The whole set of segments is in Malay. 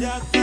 Ya te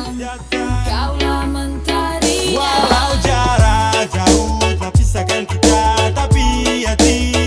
Kaulah mentari, Walau jarak jauh, tak bisa kita tapi hati.